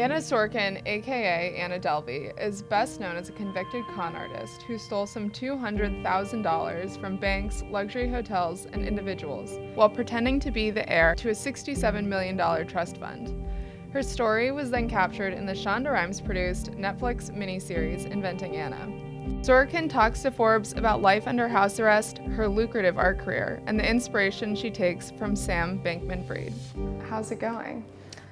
Anna Sorokin, aka Anna Delvey, is best known as a convicted con artist who stole some $200,000 from banks, luxury hotels, and individuals while pretending to be the heir to a $67 million trust fund. Her story was then captured in the Shonda Rhimes produced Netflix miniseries Inventing Anna. Sorokin talks to Forbes about life under house arrest, her lucrative art career, and the inspiration she takes from Sam Bankman Fried. How's it going?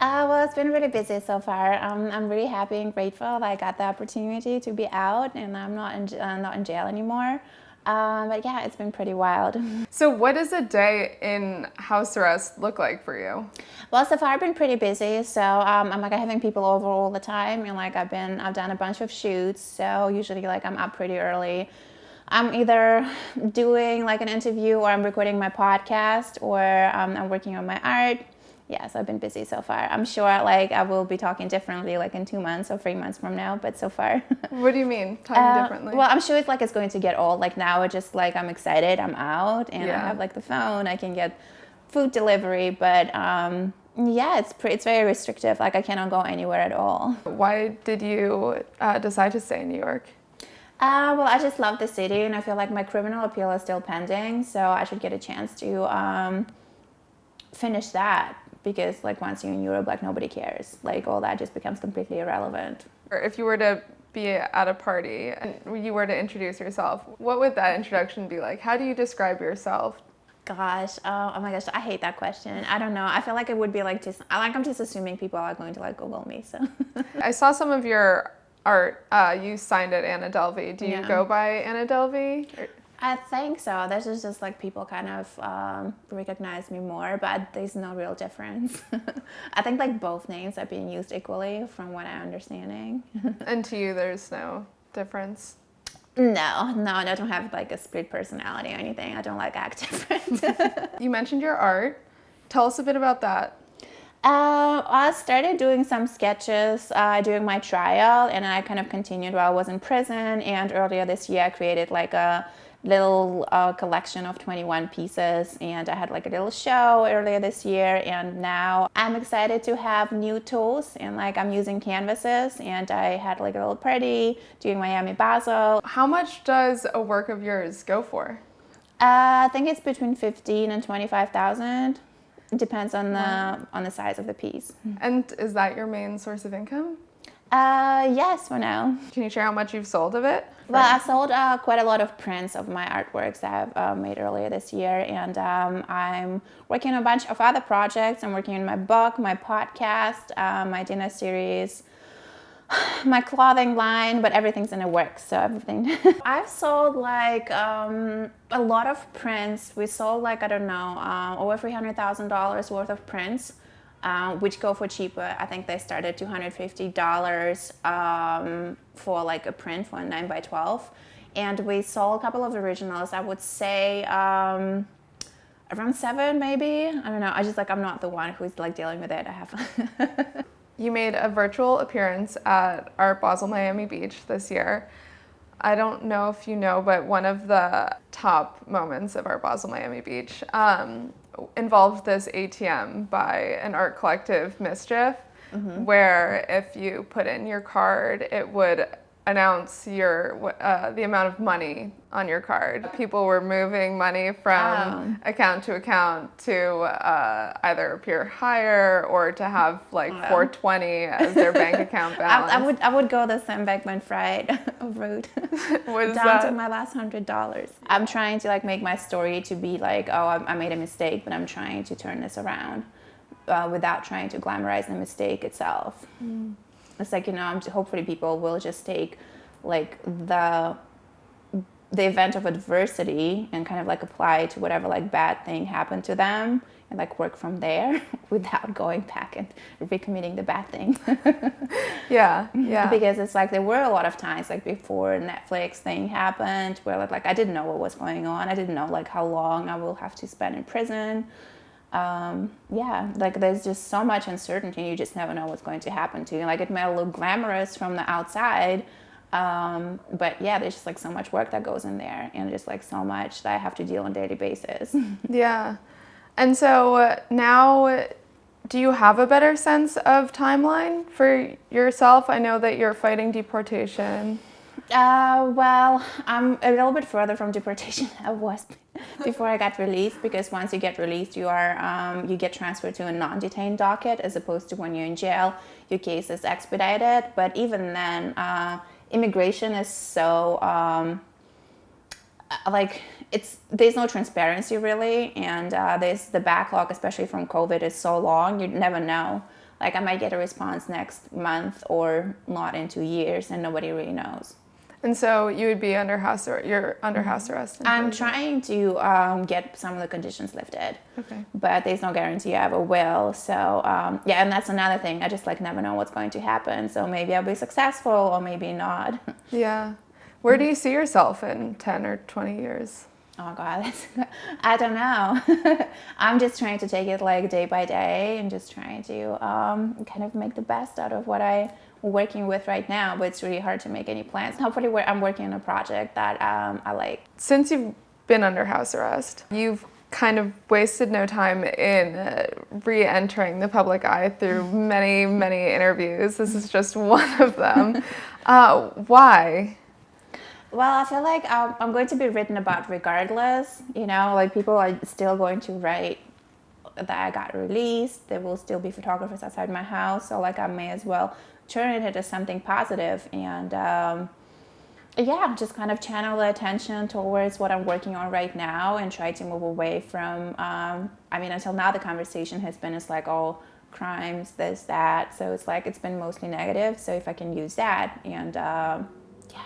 Uh, well, it's been really busy so far. Um, I'm really happy and grateful that I got the opportunity to be out and I'm not in, uh, not in jail anymore. Um, but yeah, it's been pretty wild. So what does a day in house arrest look like for you? Well, so far I've been pretty busy. So um, I'm like having people over all the time and like I've been, I've done a bunch of shoots. So usually like I'm up pretty early. I'm either doing like an interview or I'm recording my podcast or um, I'm working on my art yes, I've been busy so far. I'm sure like I will be talking differently like in two months or three months from now, but so far. what do you mean talking uh, differently? Well, I'm sure it's like it's going to get old. Like now it's just like I'm excited, I'm out and yeah. I have like the phone, I can get food delivery, but um, yeah, it's pretty, it's very restrictive. Like I cannot go anywhere at all. Why did you uh, decide to stay in New York? Uh, well, I just love the city and I feel like my criminal appeal is still pending, so I should get a chance to um, finish that because like once you're in Europe, like nobody cares. Like all that just becomes completely irrelevant. Or If you were to be at a party and you were to introduce yourself, what would that introduction be like? How do you describe yourself? Gosh, oh, oh my gosh, I hate that question. I don't know. I feel like it would be like just, I like I'm just assuming people are going to like Google me. So I saw some of your art. Uh, you signed it Anna Delvey. Do you yeah. go by Anna Delvey? Or? I think so. This is just like people kind of um, recognize me more, but there's no real difference. I think like both names are being used equally from what I'm understanding. and to you, there's no difference? No, no, I don't have like a split personality or anything. I don't like act different. you mentioned your art. Tell us a bit about that. Uh, I started doing some sketches uh, during my trial and I kind of continued while I was in prison and earlier this year I created like a little uh, collection of 21 pieces and I had like a little show earlier this year and now I'm excited to have new tools and like I'm using canvases and I had like a little party doing Miami Basel. How much does a work of yours go for? Uh, I think it's between 15 and 25,000. It depends on the wow. on the size of the piece. And is that your main source of income? Uh, yes, for now. Can you share how much you've sold of it? Well, I sold uh, quite a lot of prints of my artworks that I've uh, made earlier this year, and um, I'm working on a bunch of other projects. I'm working on my book, my podcast, uh, my dinner series, my clothing line, but everything's in the works, so everything. I've sold like um, a lot of prints. We sold like, I don't know, uh, over $300,000 worth of prints uh, which go for cheaper. I think they start at $250 um, for like a print for a 9 by 12 And we sold a couple of originals, I would say um, around seven maybe. I don't know, I just like, I'm not the one who's like dealing with it. I have. you made a virtual appearance at Art Basel Miami Beach this year. I don't know if you know, but one of the top moments of Art Basel Miami Beach um, involved this ATM by an art collective, MSCHF, mm -hmm. where if you put in your card, it would announce your uh, the amount of money on your card. People were moving money from account to account to uh, either appear higher or to have like 420 as their bank account balance. I, I, would I would go the Sam Bankman-Fried route. Down that? to my last hundred dollars. I'm trying to like make my story to be like, oh, I, I made a mistake, but I'm trying to turn this around uh, without trying to glamorize the mistake itself. Mm it's like you know hopefully people will just take like the the event of adversity and kind of like apply to whatever like bad thing happened to them and like work from there without going back and recommitting the bad thing. yeah, yeah. Because it's like there were a lot of times like before Netflix thing happened where like, like I didn't know what was going on. I didn't know like how long I will have to spend in prison um, yeah, like there's just so much uncertainty. You just never know what's going to happen to you. Like it may look glamorous from the outside, um, but yeah, there's just like so much work that goes in there and just like so much that I have to deal on a daily basis. yeah. And so now Do you have a better sense of timeline for yourself? I know that you're fighting deportation. Uh, well, I'm a little bit further from deportation I was before I got released because once you get released, you are um, you get transferred to a non-detained docket as opposed to when you're in jail, your case is expedited. But even then, uh, immigration is so um, uh, like it's there's no transparency really, and uh, there's the backlog, especially from COVID, is so long you never know. Like I might get a response next month or not in two years, and nobody really knows. And so you would be under house arrest. You're under mm-hmm. house arrest. I'm trying to um, get some of the conditions lifted. Okay. But there's no guarantee I ever will. So um, yeah, and that's another thing. I just like never know what's going to happen. So maybe I'll be successful or maybe not. Yeah. Where do you see yourself in ten or twenty years? Oh God, I don't know. I'm just trying to take it like day by day and just trying to um, kind of make the best out of what I working with right now, but it's really hard to make any plans. Hopefully, I'm working on a project that um, I like. Since you've been under house arrest, you've kind of wasted no time in uh, re-entering the public eye through many, many interviews. This is just one of them. Uh, why? Well, I feel like um, I'm going to be written about regardless. You know, like people are still going to write that I got released. There will still be photographers outside my house. So, like, I may as well turn it into something positive and um, yeah, just kind of channel the attention towards what I'm working on right now and try to move away from. Um, I mean, until now, the conversation has been it's like, oh, crimes, this, that. So it's like it's been mostly negative. So if I can use that and um, yeah,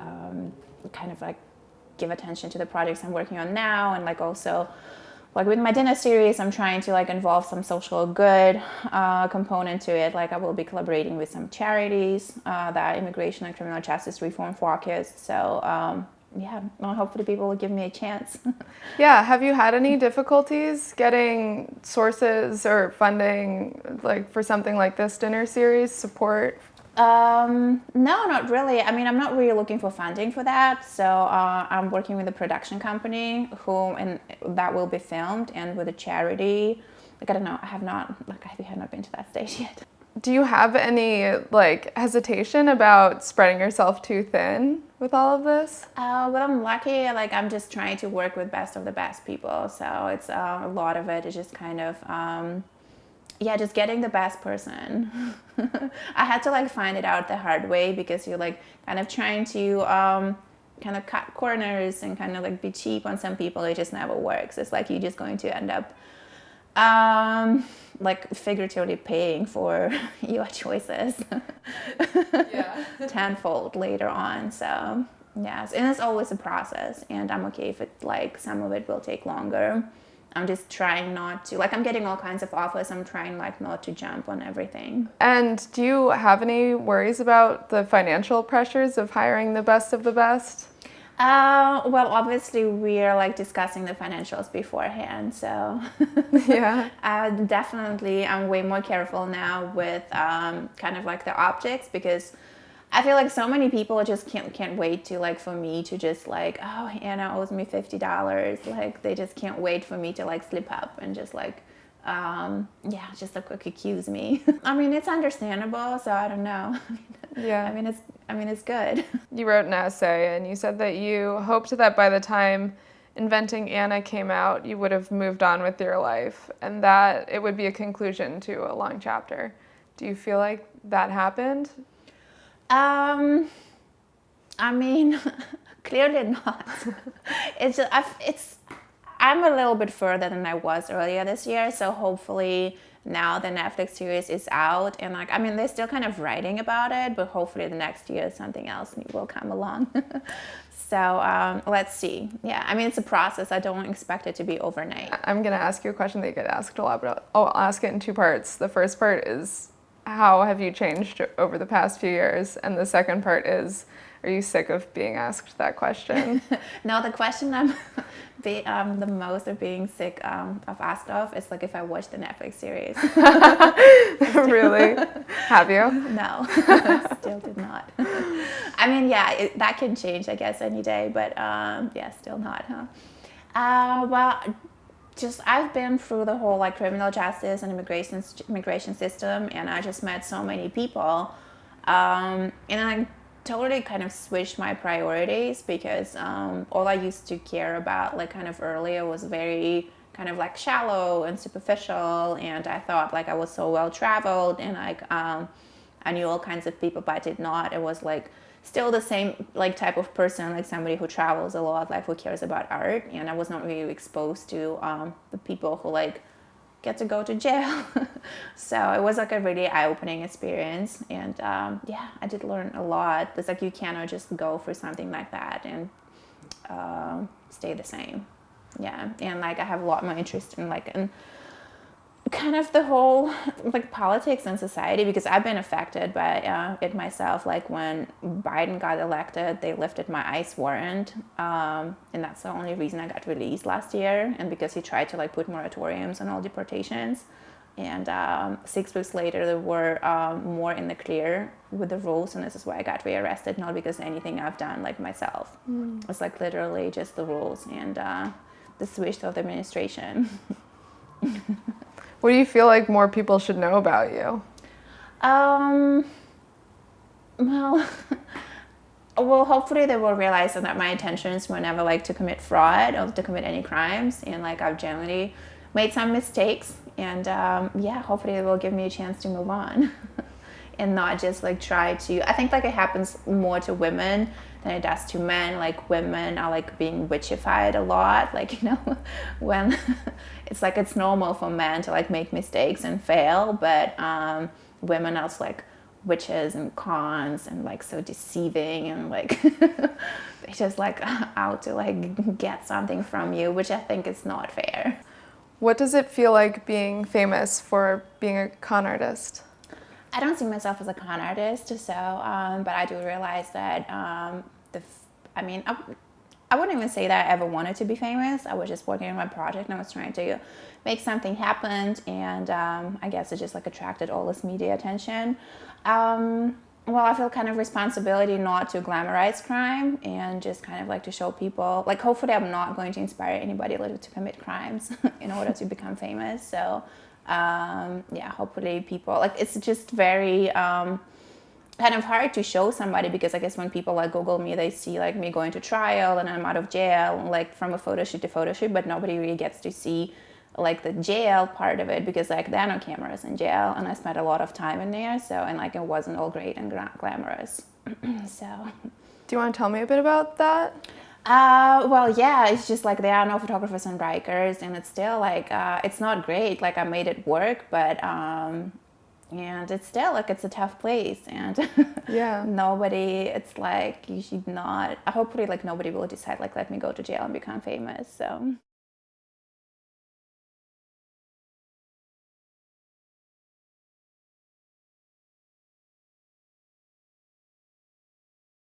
um, kind of like give attention to the projects I'm working on now and like also like with my dinner series i'm trying to like involve some social good uh, component to it. Like i will be collaborating with some charities uh, that immigration and criminal justice reform focus. So um, yeah well, hopefully people will give me a chance. Yeah have you had any difficulties getting sources or funding like for something like this dinner series support um, no, not really. I mean, I'm not really looking for funding for that. So uh, I'm working with a production company who and that will be filmed, and with a charity. Like I don't know, I have not like I have not been to that stage yet. Do you have any like hesitation about spreading yourself too thin with all of this? Uh, well, I'm lucky. Like I'm just trying to work with best of the best people. So it's uh, a lot of it is just kind of. Um, yeah, just getting the best person. I had to like find it out the hard way because you're like kind of trying to um, kind of cut corners and kind of like be cheap on some people. It just never works. It's like you're just going to end up um, like figuratively paying for your choices tenfold later on. So yes, and it's always a process, and I'm okay if it like some of it will take longer. I'm just trying not to like I'm getting all kinds of offers. I'm trying like not to jump on everything. And do you have any worries about the financial pressures of hiring the best of the best? Uh, well, obviously we're like discussing the financials beforehand, so yeah. uh, definitely, I'm way more careful now with um, kind of like the optics because I feel like so many people just can't can't wait to like for me to just like oh Anna owes me fifty dollars like they just can't wait for me to like slip up and just like um, yeah just like quick accuse me. I mean it's understandable so I don't know. yeah. I mean it's I mean it's good. You wrote an essay and you said that you hoped that by the time Inventing Anna came out you would have moved on with your life and that it would be a conclusion to a long chapter. Do you feel like that happened? Um, I mean, clearly not. it's just, I've, it's I'm a little bit further than I was earlier this year, so hopefully now the Netflix series is out and like I mean they're still kind of writing about it, but hopefully the next year something else will come along. so um, let's see. Yeah, I mean it's a process. I don't expect it to be overnight. I'm gonna ask you a question that you get asked a lot, but I'll, I'll ask it in two parts. The first part is how have you changed over the past few years? And the second part is, are you sick of being asked that question? no, the question I'm be, um, the most of being sick um, of asked of is like if I watched the Netflix series. really? Have you? No, still did not. I mean, yeah, it, that can change, I guess, any day, but um, yeah, still not, huh? Uh, well, just I've been through the whole like criminal justice and immigration immigration system, and I just met so many people, um, and I totally kind of switched my priorities because um, all I used to care about like kind of earlier was very kind of like shallow and superficial, and I thought like I was so well traveled and like um, I knew all kinds of people, but I did not. It was like still the same like type of person like somebody who travels a lot like who cares about art. And i was not really exposed to um, the people who like get to go to jail. So it was like a really eye-opening experience. And um, yeah i did learn a lot. It's like you cannot just go for something like that and uh, stay the same. Yeah. And like i have a lot more interest in like in kind of the whole like politics and society because I've been affected by uh, it myself. Like when Biden got elected, they lifted my ICE warrant, um, and that's the only reason I got released last year. And because he tried to like put moratoriums on all deportations, and um, six weeks later they were um, more in the clear with the rules, and this is why I got rearrested, not because anything I've done like myself. Mm. It's like literally just the rules and uh, the switch of the administration. What do you feel like more people should know about you? Um, well, well, hopefully they will realize that my intentions were never like to commit fraud or to commit any crimes, and like I've generally made some mistakes, and um, yeah, hopefully they will give me a chance to move on. and not just like try to i think like it happens more to women than it does to men. Like women are like being witchified a lot. Like you know when it's like it's normal for men to like make mistakes and fail but um, women are like witches and cons and like so deceiving and like they just like out to like get something from you which i think is not fair. What does it feel like being famous for being a con artist I don't see myself as a con artist, so um, but I do realize that um, the, I mean, I, I wouldn't even say that I ever wanted to be famous. I was just working on my project and I was trying to make something happen, and um, I guess it just like attracted all this media attention. Um, well, I feel kind of responsibility not to glamorize crime and just kind of like to show people, like hopefully I'm not going to inspire anybody to commit crimes in order to become famous. So um, yeah, hopefully people like it's just very um, kind of hard to show somebody because I guess when people like Google me, they see like me going to trial and I'm out of jail, like from a photo shoot to photo shoot, but nobody really gets to see like the jail part of it because like there are no cameras in jail and I spent a lot of time in there. So, and like it wasn't all great and glamorous. so. Do you want to tell me a bit about that? Uh, well, yeah, it's just like there are no photographers on Rikers, and it's still like uh, it's not great. Like I made it work, but um, and it's still like it's a tough place, and yeah, nobody. It's like you should not. Hopefully, like nobody will decide like let me go to jail and become famous. So.